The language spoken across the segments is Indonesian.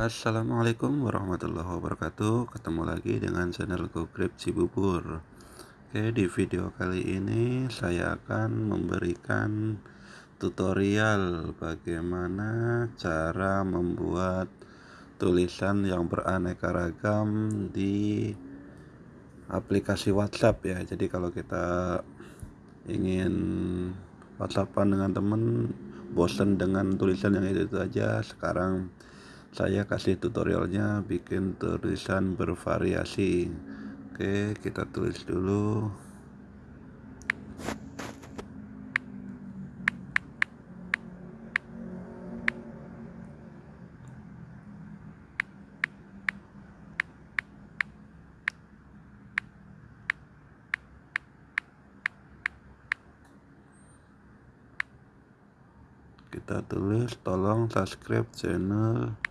Assalamualaikum warahmatullahi wabarakatuh. Ketemu lagi dengan channel GoGrab Cibubur. Oke di video kali ini saya akan memberikan tutorial bagaimana cara membuat tulisan yang beraneka ragam di aplikasi WhatsApp ya. Jadi kalau kita ingin WhatsAppan dengan teman bosan dengan tulisan yang itu, itu aja sekarang saya kasih tutorialnya bikin tulisan bervariasi. Oke kita tulis dulu. Kita tulis tolong subscribe channel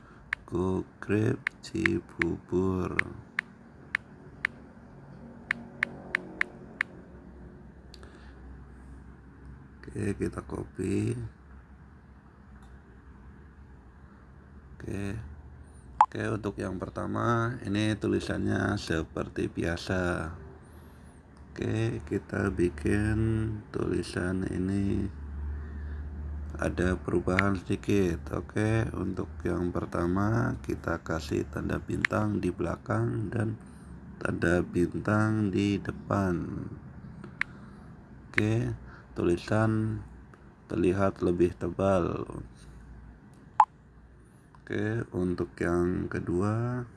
Go Grab Cibubur Oke kita copy. Oke. Oke untuk yang pertama ini tulisannya seperti biasa. Oke kita bikin tulisan ini ada perubahan sedikit oke. Untuk yang pertama kita kasih tanda bintang di belakang dan tanda bintang di depan. Oke tulisan terlihat lebih tebal. Oke untuk yang kedua.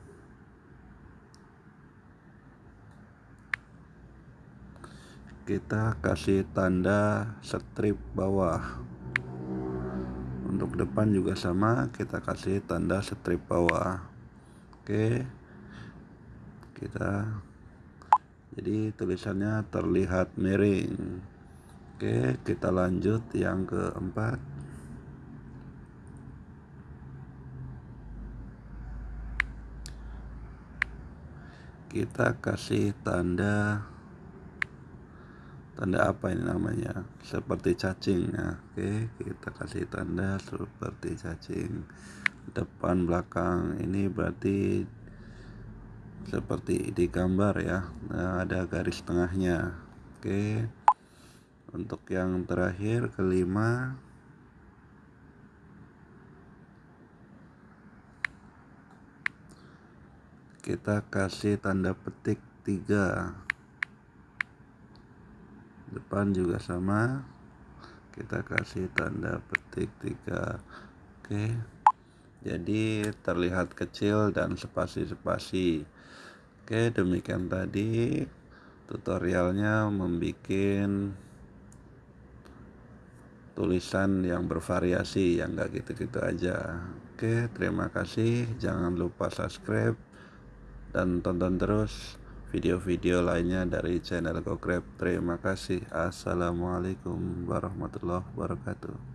Kita kasih tanda strip bawah untuk depan juga sama kita kasih tanda strip bawah. Oke. Kita jadi tulisannya terlihat miring. Oke kita lanjut yang keempat. Kita kasih tanda tanda apa ini namanya? Seperti cacing. Ya oke kita kasih tanda seperti cacing. Depan belakang ini berarti seperti di gambar ya. Nah, ada garis tengahnya. Oke. Untuk yang terakhir kelima. Kita kasih tanda petik tiga depan juga sama. Kita kasih tanda petik tiga. Oke. Jadi terlihat kecil dan spasi-spasi. Oke demikian tadi tutorialnya membuat tulisan yang bervariasi yang enggak gitu-gitu aja. Oke terima kasih. Jangan lupa subscribe dan tonton terus video-video lainnya dari channel GoGrab. Terima kasih. Assalamualaikum warahmatullahi wabarakatuh.